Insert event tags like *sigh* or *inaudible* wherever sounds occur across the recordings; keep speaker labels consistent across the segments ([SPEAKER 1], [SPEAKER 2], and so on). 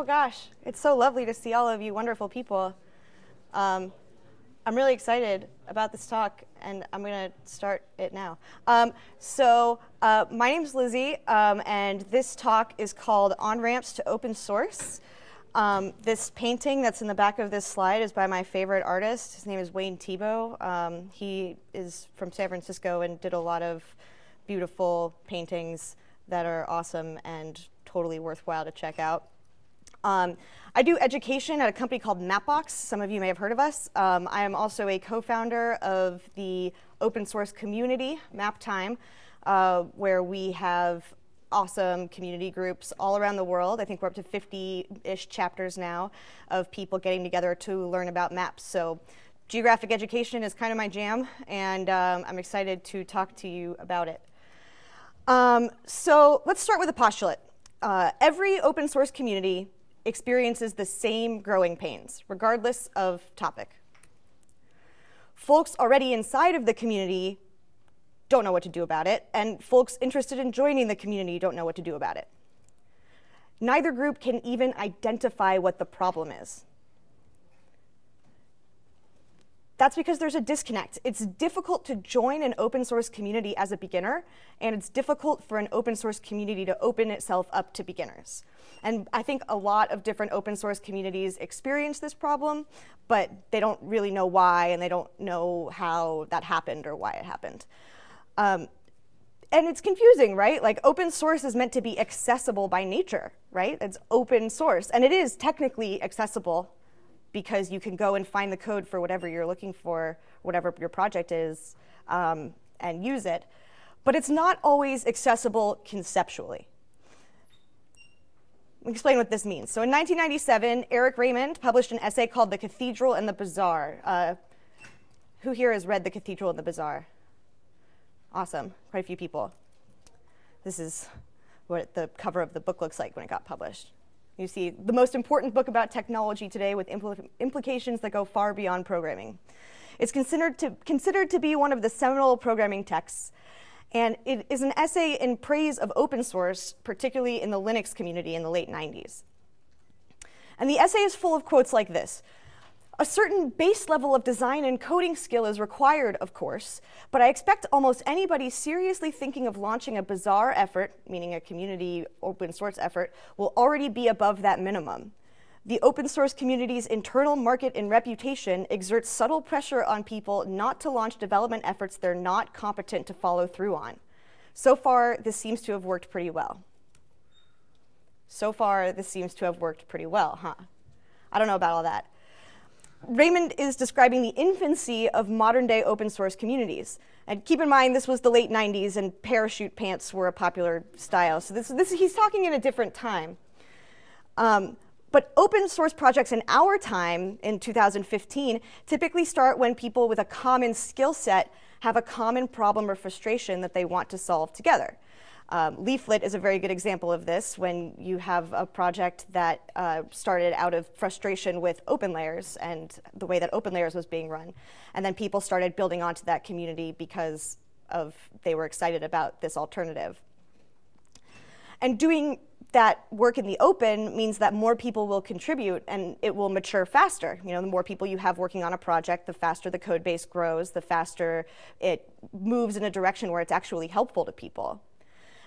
[SPEAKER 1] Oh gosh, it's so lovely to see all of you wonderful people. Um, I'm really excited about this talk, and I'm going to start it now. Um, so uh, my name is Lizzie, um, and this talk is called On Ramps to Open Source. Um, this painting that's in the back of this slide is by my favorite artist. His name is Wayne Thiebaud. Um, he is from San Francisco and did a lot of beautiful paintings that are awesome and totally worthwhile to check out. Um, I do education at a company called Mapbox. Some of you may have heard of us. Um, I am also a co-founder of the open source community, MapTime, uh, where we have awesome community groups all around the world. I think we're up to 50-ish chapters now of people getting together to learn about maps. So geographic education is kind of my jam, and um, I'm excited to talk to you about it. Um, so let's start with a postulate. Uh, every open source community experiences the same growing pains, regardless of topic. Folks already inside of the community don't know what to do about it, and folks interested in joining the community don't know what to do about it. Neither group can even identify what the problem is. That's because there's a disconnect. It's difficult to join an open source community as a beginner, and it's difficult for an open source community to open itself up to beginners. And I think a lot of different open source communities experience this problem, but they don't really know why, and they don't know how that happened or why it happened. Um, and it's confusing, right? Like open source is meant to be accessible by nature, right? It's open source, and it is technically accessible because you can go and find the code for whatever you're looking for, whatever your project is, um, and use it. But it's not always accessible conceptually. Let me explain what this means. So in 1997, Eric Raymond published an essay called The Cathedral and the Bazaar. Uh, who here has read The Cathedral and the Bazaar? Awesome, quite a few people. This is what the cover of the book looks like when it got published. You see the most important book about technology today with impl implications that go far beyond programming. It's considered to, considered to be one of the seminal programming texts, and it is an essay in praise of open source, particularly in the Linux community in the late 90s. And the essay is full of quotes like this. A certain base level of design and coding skill is required, of course, but I expect almost anybody seriously thinking of launching a bazaar effort, meaning a community open source effort, will already be above that minimum. The open source community's internal market and reputation exerts subtle pressure on people not to launch development efforts they're not competent to follow through on. So far, this seems to have worked pretty well. So far, this seems to have worked pretty well, huh? I don't know about all that. Raymond is describing the infancy of modern day open source communities. And keep in mind, this was the late 90s and parachute pants were a popular style. So this, this he's talking in a different time. Um, but open source projects in our time, in 2015, typically start when people with a common skill set have a common problem or frustration that they want to solve together. Um, Leaflet is a very good example of this when you have a project that uh, started out of frustration with OpenLayers and the way that OpenLayers was being run. And then people started building onto that community because of they were excited about this alternative. And doing that work in the open means that more people will contribute and it will mature faster. You know, the more people you have working on a project, the faster the code base grows, the faster it moves in a direction where it's actually helpful to people.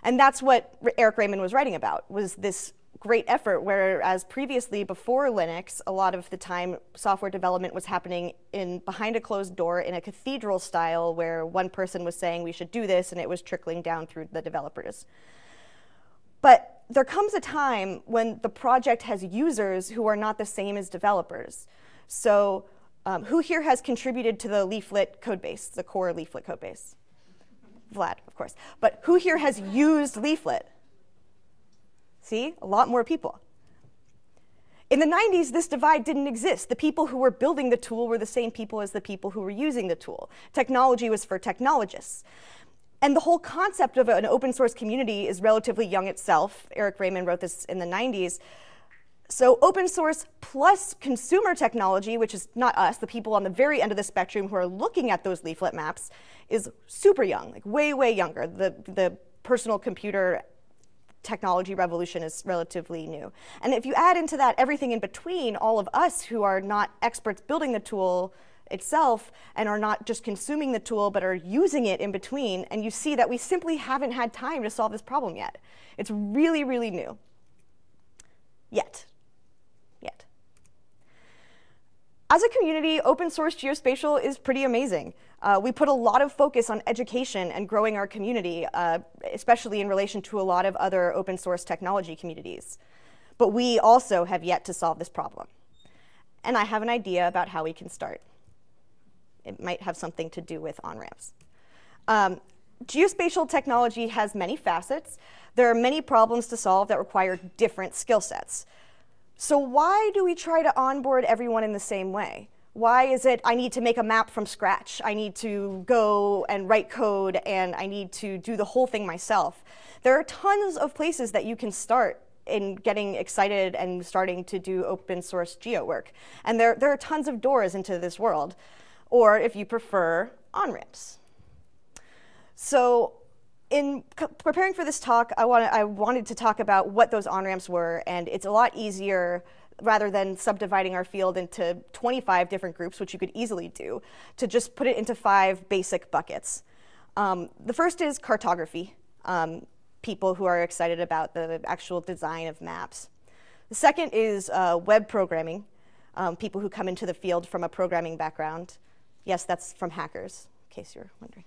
[SPEAKER 1] And that's what Eric Raymond was writing about, was this great effort, whereas previously, before Linux, a lot of the time software development was happening in behind a closed door in a cathedral style where one person was saying we should do this and it was trickling down through the developers. But there comes a time when the project has users who are not the same as developers. So um, who here has contributed to the Leaflet codebase, the core Leaflet codebase? Vlad, of course. But who here has used Leaflet? See, a lot more people. In the 90s, this divide didn't exist. The people who were building the tool were the same people as the people who were using the tool. Technology was for technologists. And the whole concept of an open source community is relatively young itself. Eric Raymond wrote this in the 90s. So open source plus consumer technology, which is not us, the people on the very end of the spectrum who are looking at those leaflet maps, is super young, like way, way younger. The, the personal computer technology revolution is relatively new. And if you add into that everything in between, all of us who are not experts building the tool itself and are not just consuming the tool but are using it in between, and you see that we simply haven't had time to solve this problem yet. It's really, really new. Yet. Yet. As a community, open source geospatial is pretty amazing. Uh, we put a lot of focus on education and growing our community, uh, especially in relation to a lot of other open source technology communities. But we also have yet to solve this problem. And I have an idea about how we can start. It might have something to do with on-ramps. Um, geospatial technology has many facets. There are many problems to solve that require different skill sets. So why do we try to onboard everyone in the same way? Why is it I need to make a map from scratch? I need to go and write code and I need to do the whole thing myself. There are tons of places that you can start in getting excited and starting to do open source geo work. And there, there are tons of doors into this world. Or if you prefer, on-ramps. So in preparing for this talk, I, wanted, I wanted to talk about what those on-ramps were, and it's a lot easier rather than subdividing our field into 25 different groups, which you could easily do, to just put it into five basic buckets. Um, the first is cartography, um, people who are excited about the actual design of maps. The second is uh, web programming, um, people who come into the field from a programming background. Yes, that's from hackers, in case you're wondering.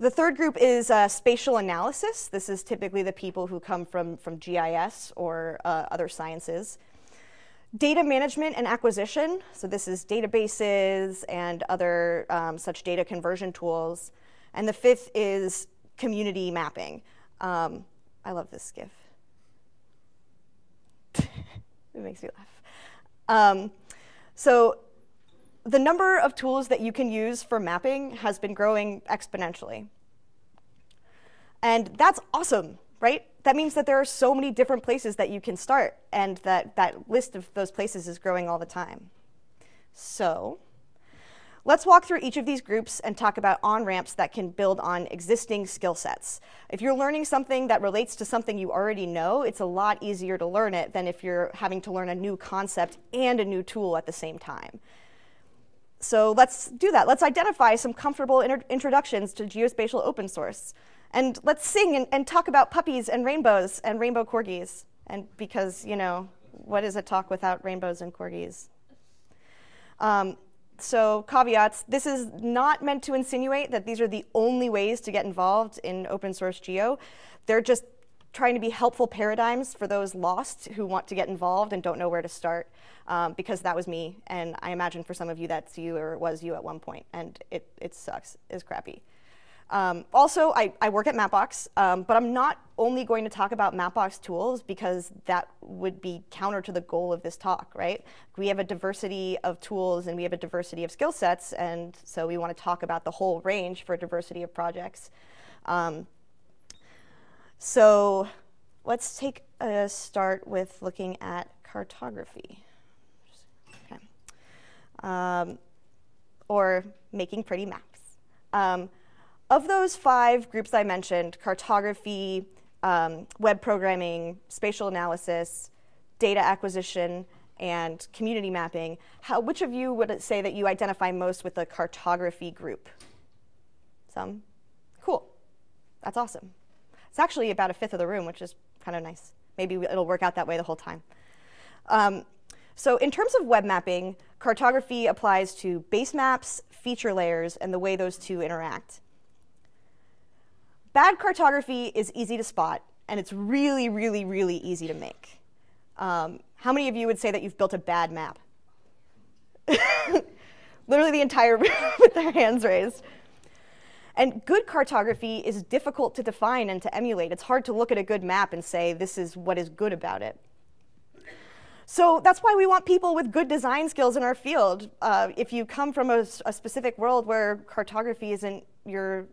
[SPEAKER 1] The third group is uh, spatial analysis. This is typically the people who come from, from GIS or uh, other sciences. Data management and acquisition. So this is databases and other um, such data conversion tools. And the fifth is community mapping. Um, I love this GIF. *laughs* it makes me laugh. Um, so the number of tools that you can use for mapping has been growing exponentially. And that's awesome, right? That means that there are so many different places that you can start, and that that list of those places is growing all the time. So let's walk through each of these groups and talk about on-ramps that can build on existing skill sets. If you're learning something that relates to something you already know, it's a lot easier to learn it than if you're having to learn a new concept and a new tool at the same time. So let's do that. Let's identify some comfortable introductions to geospatial open source. And let's sing and, and, talk about puppies and rainbows and rainbow corgis. And because, you know, what is a talk without rainbows and corgis? Um, so caveats, this is not meant to insinuate that these are the only ways to get involved in open source geo. They're just trying to be helpful paradigms for those lost who want to get involved and don't know where to start, um, because that was me, and I imagine for some of you that's you or was you at one point, and it, it sucks, it's crappy. Um, also, I, I, work at Mapbox, um, but I'm not only going to talk about Mapbox tools because that would be counter to the goal of this talk, right? We have a diversity of tools and we have a diversity of skill sets, and so we want to talk about the whole range for a diversity of projects. Um, so let's take a start with looking at cartography. Okay. Um, or making pretty maps. Um, of those five groups I mentioned, cartography, um, web programming, spatial analysis, data acquisition, and community mapping, how, which of you would say that you identify most with the cartography group? Some? Cool. That's awesome. It's actually about a fifth of the room, which is kind of nice. Maybe it'll work out that way the whole time. Um, so in terms of web mapping, cartography applies to base maps, feature layers, and the way those two interact. Bad cartography is easy to spot, and it's really, really, really easy to make. Um, how many of you would say that you've built a bad map? *laughs* Literally the entire *laughs* room with their hands raised. And good cartography is difficult to define and to emulate. It's hard to look at a good map and say, this is what is good about it. So that's why we want people with good design skills in our field. Uh, if you come from a, a, specific world where cartography isn't your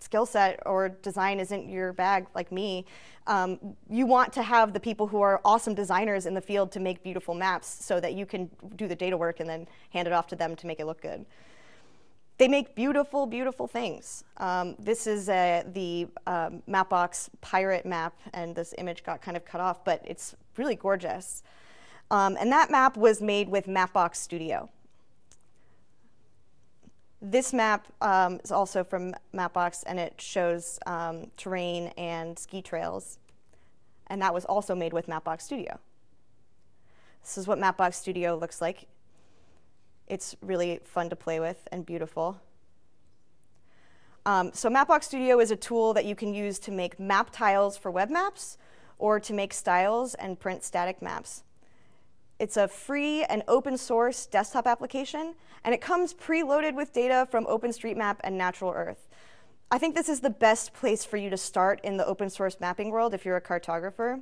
[SPEAKER 1] skill set or design isn't your bag like me, um, you want to have the people who are awesome designers in the field to make beautiful maps so that you can do the data work and then hand it off to them to make it look good. They make beautiful, beautiful things. Um, this is the um, Mapbox pirate map, and this image got kind of cut off, but it's really gorgeous. Um, and that map was made with Mapbox Studio. This map um, is also from Mapbox, and it shows um, terrain and ski trails. And that was also made with Mapbox Studio. This is what Mapbox Studio looks like. It's really fun to play with and beautiful. Um, so Mapbox Studio is a tool that you can use to make map tiles for web maps or to make styles and print static maps. It's a free and open source desktop application, and it comes preloaded with data from OpenStreetMap and Natural Earth. I think this is the best place for you to start in the open source mapping world if you're a cartographer.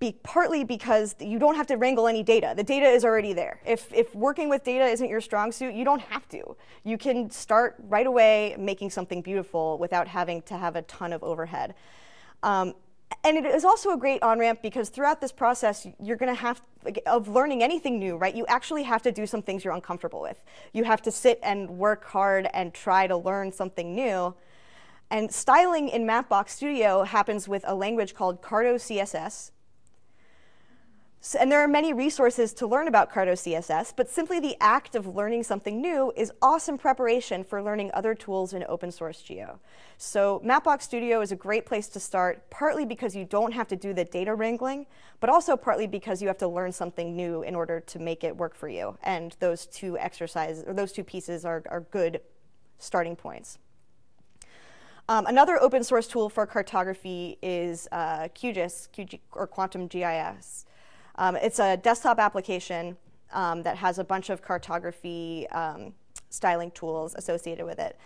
[SPEAKER 1] Be, partly because you don't have to wrangle any data. The data is already there. If, if working with data isn't your strong suit, you don't have to. You can start right away making something beautiful without having to have a ton of overhead. Um, and it is also a great on-ramp because throughout this process, you're going to have, of learning anything new, right, you actually have to do some things you're uncomfortable with. You have to sit and work hard and try to learn something new. And styling in Mapbox Studio happens with a language called Carto CSS. So, and there are many resources to learn about Carto CSS, but simply the act of learning something new is awesome preparation for learning other tools in open source geo. So Mapbox Studio is a great place to start, partly because you don't have to do the data wrangling, but also partly because you have to learn something new in order to make it work for you. And those two exercises, or those two pieces are, are good starting points. Um, another open source tool for cartography is uh, QGIS, QG, or Quantum GIS. Um, it's a desktop application um, that has a bunch of cartography um, styling tools associated with it.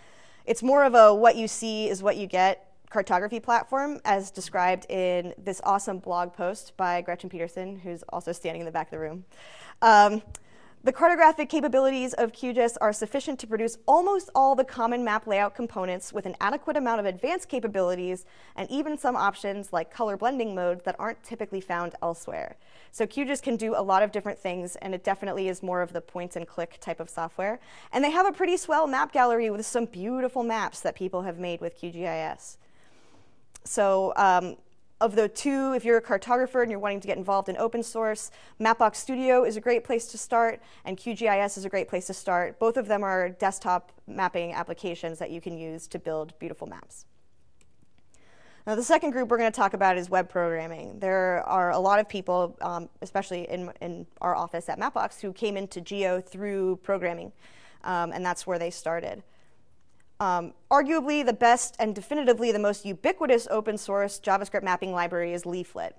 [SPEAKER 1] It's more of a what you see is what you get cartography platform as described in this awesome blog post by Gretchen Peterson, who's also standing in the back of the room. The cartographic capabilities of QGIS are sufficient to produce almost all the common map layout components with an adequate amount of advanced capabilities and even some options like color blending modes that aren't typically found elsewhere. So QGIS can do a lot of different things and it definitely is more of the point and click type of software. And they have a pretty swell map gallery with some beautiful maps that people have made with QGIS. So um, of the two, if you're a cartographer and you're wanting to get involved in open source, Mapbox Studio is a great place to start, and QGIS is a great place to start. Both of them are desktop mapping applications that you can use to build beautiful maps. Now, the second group we're going to talk about is web programming. There are a lot of people, um, especially in, in our office at Mapbox, who came into Geo through programming, um, and that's where they started. Um, arguably, the best and definitively the most ubiquitous open source JavaScript mapping library is Leaflet.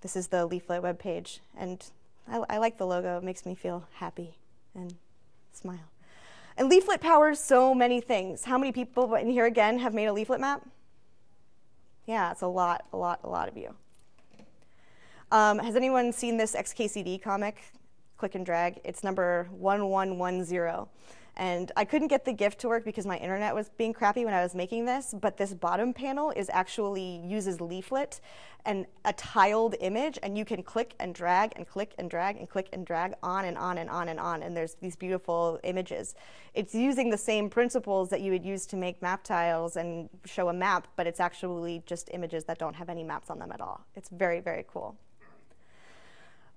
[SPEAKER 1] This is the Leaflet web page, and I, I like the logo. It makes me feel happy and smile. And Leaflet powers so many things. How many people in here again have made a Leaflet map? Yeah, it's a lot, a lot, a lot of you. Um, has anyone seen this XKCD comic, Click and Drag? It's number 1110. And I couldn't get the GIF to work because my internet was being crappy when I was making this, but this bottom panel is actually uses leaflet and a tiled image, and you can click and drag and click and drag and click and drag on and on and on and on, and there's these beautiful images. It's using the same principles that you would use to make map tiles and show a map, but it's actually just images that don't have any maps on them at all. It's very, very cool.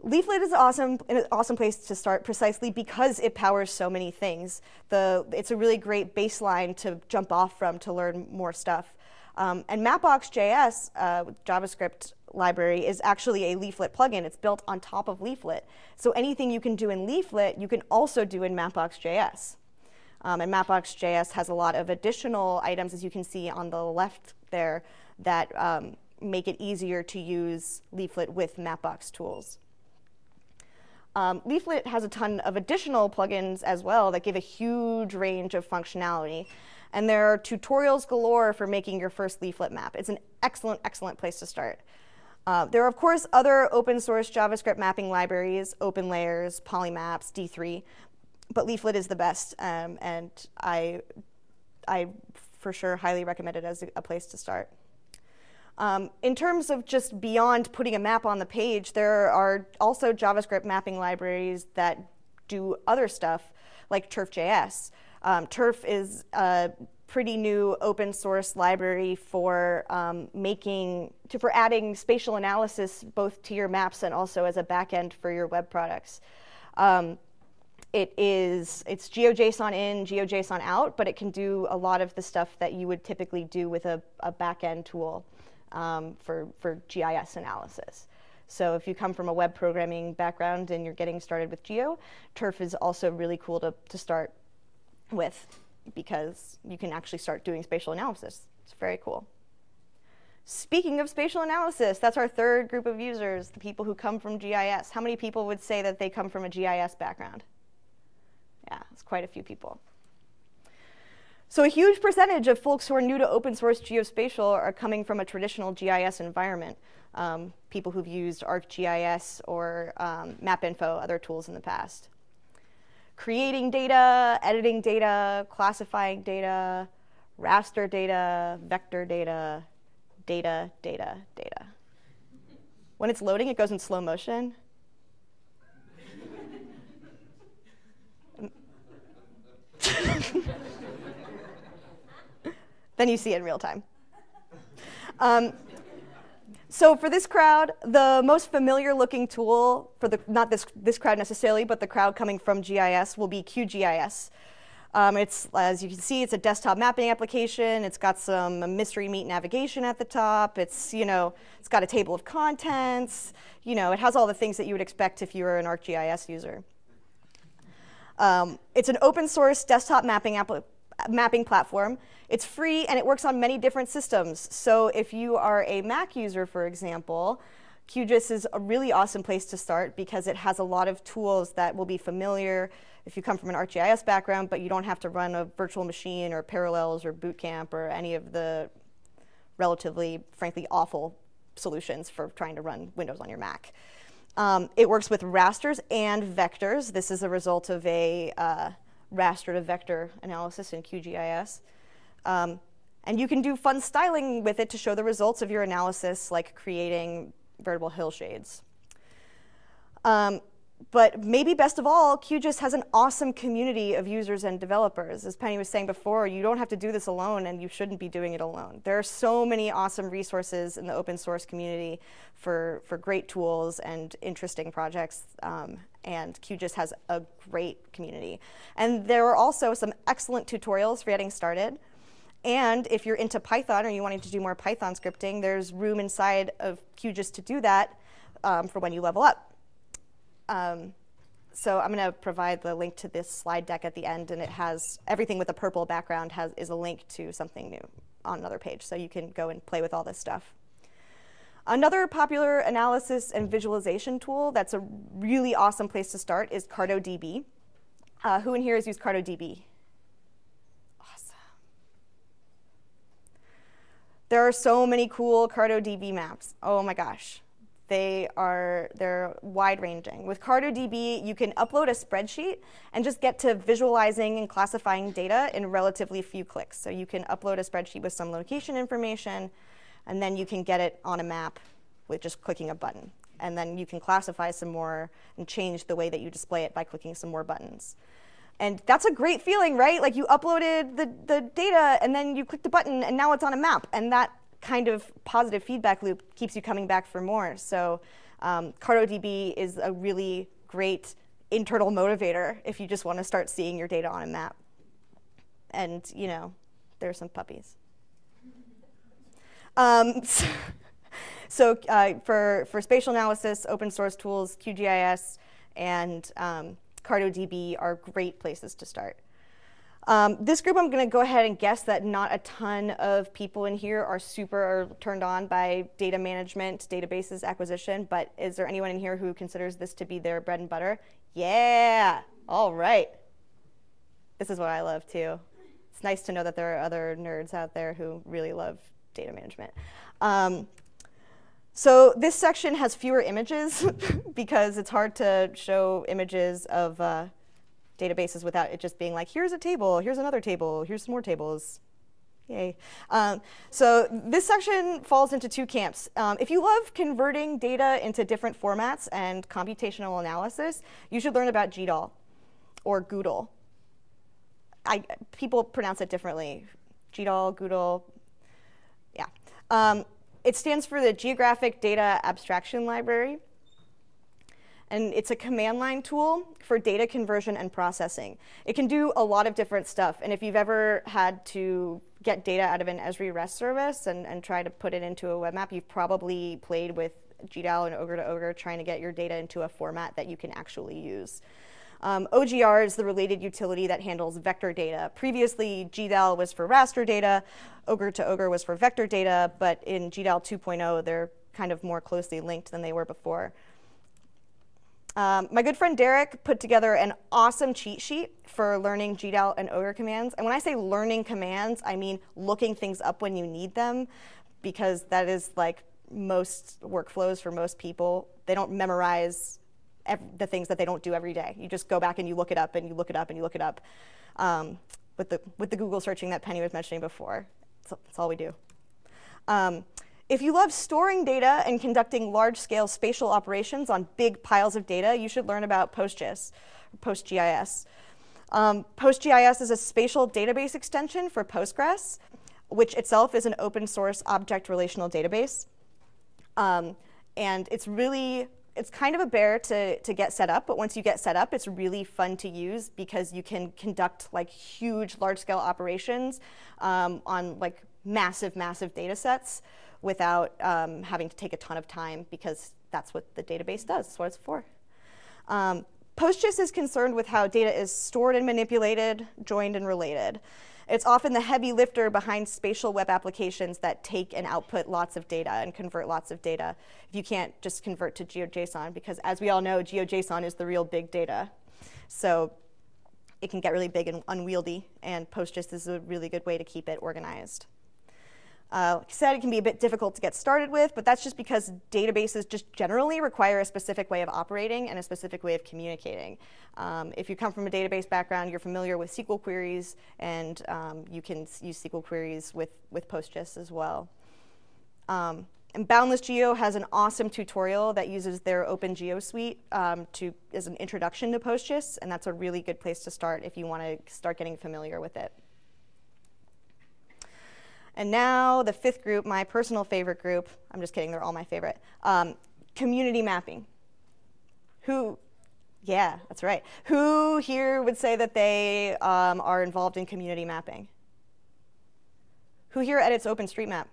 [SPEAKER 1] Leaflet is awesome, an awesome place to start precisely because it powers so many things. The, it's a really great baseline to jump off from to learn more stuff. Um, and Mapbox.js, uh, JavaScript library, is actually a Leaflet plugin. It's built on top of Leaflet. So anything you can do in Leaflet, you can also do in Mapbox.js. Um, and Mapbox.js has a lot of additional items, as you can see on the left there, that um, make it easier to use Leaflet with Mapbox tools. Um, Leaflet has a ton of additional plugins as well that give a huge range of functionality. And there are tutorials galore for making your first leaflet map. It's an excellent, excellent place to start. Uh, there are, of course, other open source JavaScript mapping libraries, OpenLayers, Polymaps, D3, but Leaflet is the best, um, and I, I for sure highly recommend it as a, a place to start. Um, in terms of just beyond putting a map on the page, there are also JavaScript mapping libraries that do other stuff like turf.js. Um, turf is a pretty new open source library for um, making, to, for adding spatial analysis both to your maps and also as a backend for your web products. Um, it is, it's GeoJSON in, GeoJSON out, but it can do a lot of the stuff that you would typically do with a, a backend tool um, for, for GIS analysis. So if you come from a web programming background and you're getting started with Geo, Turf is also really cool to, to start with because you can actually start doing spatial analysis. It's very cool. Speaking of spatial analysis, that's our third group of users, the people who come from GIS. How many people would say that they come from a GIS background? Yeah, it's quite a few people. So a huge percentage of folks who are new to open source geospatial are coming from a traditional GIS environment. Um, people who've used ArcGIS or um, MapInfo, other tools in the past. Creating data, editing data, classifying data, raster data, vector data, data, data, data. When it's loading, it goes in slow motion. *laughs* then you see it in real time. Um, so for this crowd, the most familiar looking tool for the, not this, this crowd necessarily, but the crowd coming from GIS will be QGIS. Um, it's, as you can see, it's a desktop mapping application. It's got some mystery meat navigation at the top. It's, you know, it's got a table of contents. You know, it has all the things that you would expect if you were an ArcGIS user. Um, it's an open source desktop mapping, mapping platform. It's free and it works on many different systems. So if you are a Mac user, for example, QGIS is a really awesome place to start because it has a lot of tools that will be familiar if you come from an ArcGIS background, but you don't have to run a virtual machine or Parallels or Boot Camp or any of the relatively, frankly, awful solutions for trying to run Windows on your Mac. Um, it works with rasters and vectors. This is a result of a uh, raster to vector analysis in QGIS. Um, and you can do fun styling with it to show the results of your analysis, like creating veritable hillshades. Um, but maybe best of all, QGIS has an awesome community of users and developers. As Penny was saying before, you don't have to do this alone and you shouldn't be doing it alone. There are so many awesome resources in the open source community for, for great tools and interesting projects. Um, and QGIS has a great community. And there are also some excellent tutorials for getting started. And if you're into Python or you wanting to do more Python scripting, there's room inside of QGIS to do that um, for when you level up. Um, so I'm going to provide the link to this slide deck at the end, and it has everything with a purple background has, is a link to something new on another page, so you can go and play with all this stuff. Another popular analysis and visualization tool that's a really awesome place to start is CartoDB. Uh, who in here has used CartoDB? Awesome. There are so many cool CartoDB maps. Oh my gosh. They are they're wide ranging. With CartoDB, you can upload a spreadsheet and just get to visualizing and classifying data in relatively few clicks. So you can upload a spreadsheet with some location information, and then you can get it on a map with just clicking a button. And then you can classify some more and change the way that you display it by clicking some more buttons. And that's a great feeling, right? Like you uploaded the, the data and then you clicked the button and now it's on a map. And that kind of positive feedback loop keeps you coming back for more. So um, CartoDB is a really great internal motivator if you just want to start seeing your data on a map. And, you know, there are some puppies. Um, *laughs* so, so uh, for, for spatial analysis, open source tools, QGIS, and um, CartoDB are great places to start. Um, this group, I'm going to go ahead and guess that not a ton of people in here are super turned on by data management, databases acquisition, but is there anyone in here who considers this to be their bread and butter? Yeah, all right. This is what I love too. It's nice to know that there are other nerds out there who really love data management. Um, so this section has fewer images *laughs* because it's hard to show images of uh, databases without it just being like, here's a table, here's another table, here's some more tables. Yay. Um, so this section falls into two camps. Um, if you love converting data into different formats and computational analysis, you should learn about GDAL. or Goodle. I, people pronounce it differently. GDAL, Goodle, yeah. Um, it stands for the Geographic Data Abstraction Library. And it's a command line tool for data conversion and processing. It can do a lot of different stuff. And if you've ever had to get data out of an Esri REST service and, and try to put it into a web map, you've probably played with GDAL and ogr2ogr trying to get your data into a format that you can actually use. Um, OGR is the related utility that handles vector data. Previously, GDAL was for raster data, ogr2ogr was for vector data, but in GDAL 2.0, they're kind of more closely linked than they were before. Um, my good friend Derek put together an awesome cheat sheet for learning GDAL and OGR commands. And when I say learning commands, I mean looking things up when you need them, because that is like most workflows for most people. They don't memorize the things that they don't do every day. You just go back and you look it up and you look it up and you look it up. Um, with, the, with the Google searching that Penny was mentioning before. That's, that's all we do. Um, if you love storing data and conducting large-scale spatial operations on big piles of data, you should learn about PostGIS, PostGIS. Um, PostGIS is a spatial database extension for Postgres, which itself is an open source object relational database. Um, and it's really it's kind of a bear to, to get set up, but once you get set up, it's really fun to use because you can conduct like huge, large-scale operations um, on like massive, massive data sets without um, having to take a ton of time because that's what the database does. That's what it's for. Um, PostGIS is concerned with how data is stored and manipulated, joined and related. It's often the heavy lifter behind spatial web applications that take and output lots of data and convert lots of data. If you can't just convert to GeoJSON, because as we all know, GeoJSON is the real big data. So it can get really big and unwieldy, and PostGIS is a really good way to keep it organized. Uh, like I said, it can be a bit difficult to get started with, but that's just because databases just generally require a specific way of operating and a specific way of communicating. Um, if you come from a database background, you're familiar with SQL queries, and um, you can use SQL queries with, with PostGIS as well. Um, and Boundless Geo has an awesome tutorial that uses their Open Geo suite um, to, as an introduction to PostGIS, and that's a really good place to start if you want to start getting familiar with it. And now the fifth group, my personal favorite group, I'm just kidding, they're all my favorite, um, community mapping. Who, yeah, that's right. Who here would say that they um, are involved in community mapping? Who here edits OpenStreetMap?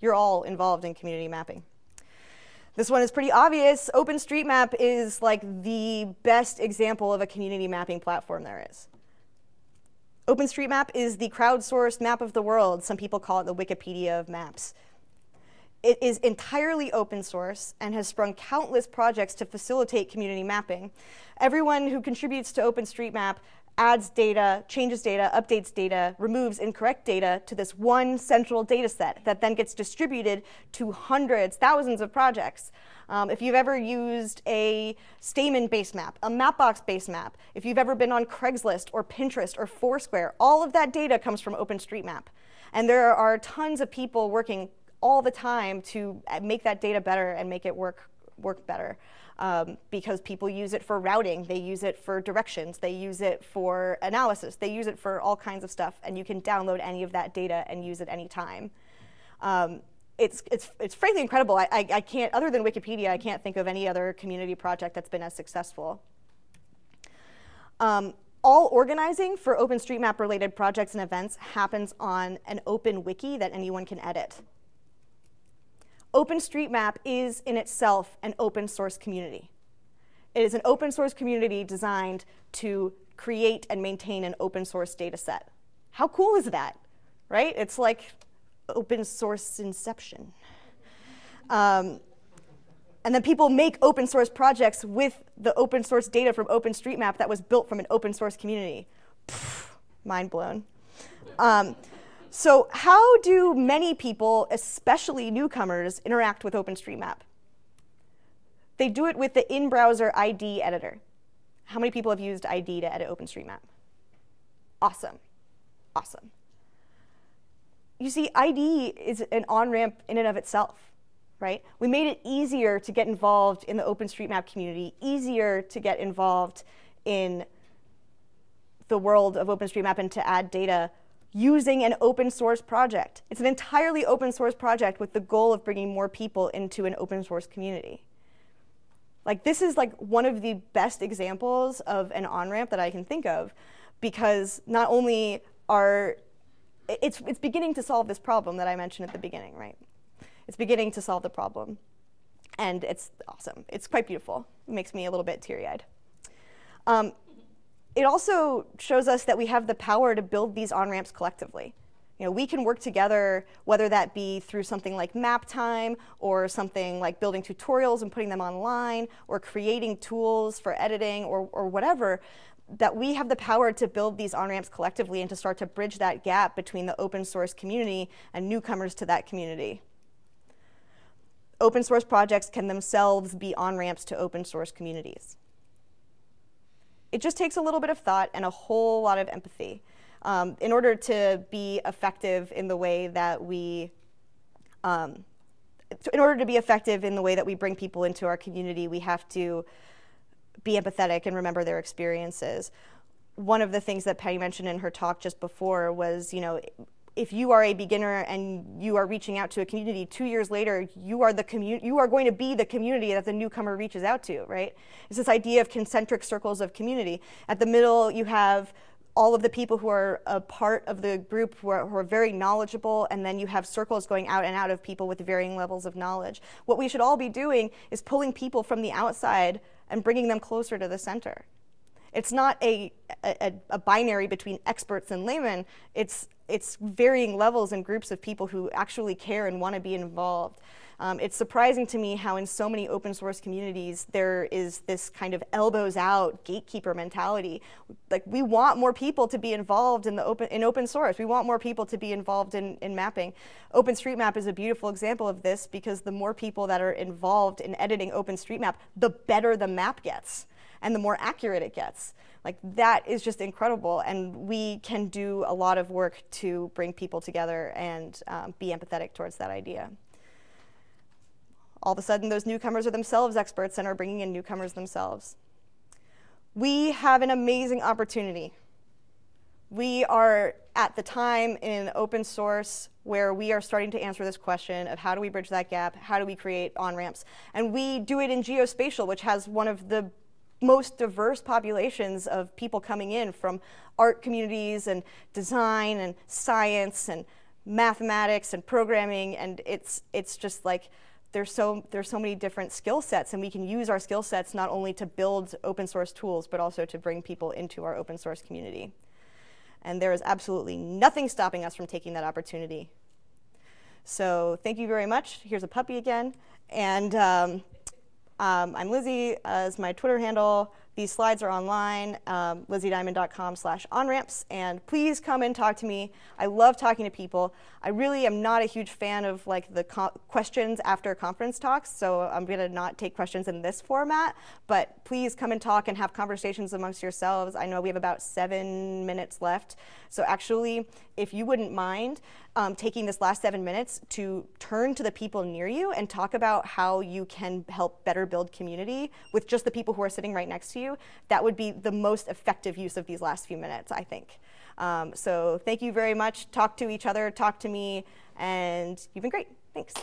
[SPEAKER 1] You're all involved in community mapping. This one is pretty obvious. OpenStreetMap is like the best example of a community mapping platform there is. OpenStreetMap is the crowdsourced map of the world. Some people call it the Wikipedia of maps. It is entirely open source and has sprung countless projects to facilitate community mapping. Everyone who contributes to OpenStreetMap adds data, changes data, updates data, removes incorrect data to this one central data set that then gets distributed to hundreds, thousands of projects. Um, if you've ever used a Stamen base map, a Mapbox base map, if you've ever been on Craigslist or Pinterest or Foursquare, all of that data comes from OpenStreetMap. And there are tons of people working all the time to uh, make that data better and make it work, work better. Um, because people use it for routing, they use it for directions, they use it for analysis, they use it for all kinds of stuff, and you can download any of that data and use it anytime. Um, it's, it's, it's frankly incredible. I, I, I, can't, other than Wikipedia, I can't think of any other community project that's been as successful. Um, all organizing for OpenStreetMap related projects and events happens on an open wiki that anyone can edit. OpenStreetMap is in itself an open source community. It is an open source community designed to create and maintain an open source data set. How cool is that, right? It's like open source inception. Um, and then people make open source projects with the open source data from OpenStreetMap that was built from an open source community. Pfft, mind blown. Um, so how do many people, especially newcomers, interact with OpenStreetMap? They do it with the in-browser ID editor. How many people have used ID to edit OpenStreetMap? Awesome. Awesome you see, ID is an on-ramp in and of itself, right? We made it easier to get involved in the OpenStreetMap community, easier to get involved in the world of OpenStreetMap and to add data using an open source project. It's an entirely open source project with the goal of bringing more people into an open source community. Like this is like one of the best examples of an on-ramp that I can think of because not only are, it's, it's beginning to solve this problem that I mentioned at the beginning, right? It's beginning to solve the problem. And it's awesome. It's quite beautiful. It makes me a little bit teary-eyed. Um, it also shows us that we have the power to build these on-ramps collectively. You know, we can work together, whether that be through something like MapTime or something like building tutorials and putting them online or creating tools for editing or, or whatever, that we have the power to build these on-ramps collectively and to start to bridge that gap between the open source community and newcomers to that community. Open source projects can themselves be on-ramps to open source communities it just takes a little bit of thought and a whole lot of empathy um, in order to be effective in the way that we um, in order to be effective in the way that we bring people into our community, we have to be empathetic and remember their experiences. One of the things that Patty mentioned in her talk just before was, you know, if you are a beginner and you are reaching out to a community, two years later, you are the community, you are going to be the community that the newcomer reaches out to, right? It's this idea of concentric circles of community. At the middle, you have all of the people who are a part of the group who are, who are, very knowledgeable, and then you have circles going out and out of people with varying levels of knowledge. What we should all be doing is pulling people from the outside and bringing them closer to the center. It's not a, a, a binary between experts and laymen. It's, it's varying levels and groups of people who actually care and want to be involved. Um, it's surprising to me how in so many open source communities there is this kind of elbows out gatekeeper mentality. Like we want more people to be involved in the open in open source. We want more people to be involved in, in mapping. OpenStreetMap is a beautiful example of this because the more people that are involved in editing OpenStreetMap, the better the map gets and the more accurate it gets. Like that is just incredible, and we can do a lot of work to bring people together and um, be empathetic towards that idea. All of a sudden, those newcomers are themselves experts and are bringing in newcomers themselves. We have an amazing opportunity. We are at the time in open source where we are starting to answer this question of how do we bridge that gap, how do we create on-ramps. And we do it in geospatial, which has one of the most diverse populations of people coming in from art communities and design and science and mathematics and programming and it's it's just like there's so there's so many different skill sets and we can use our skill sets not only to build open source tools but also to bring people into our open source community. And there is absolutely nothing stopping us from taking that opportunity. So thank you very much. Here's a puppy again. And um, um, I'm Lizzie as my Twitter handle. These slides are online, um, lizziediamond.com slash onramps, and please come and talk to me. I love talking to people. I really am not a huge fan of like the questions after conference talks, so I'm gonna not take questions in this format, but please come and talk and have conversations amongst yourselves. I know we have about seven minutes left, so actually, if you wouldn't mind um, taking this last seven minutes to turn to the people near you and talk about how you can help better build community with just the people who are sitting right next to you, that would be the most effective use of these last few minutes, I think. Um, so thank you very much. Talk to each other, talk to me, and you've been great. Thanks.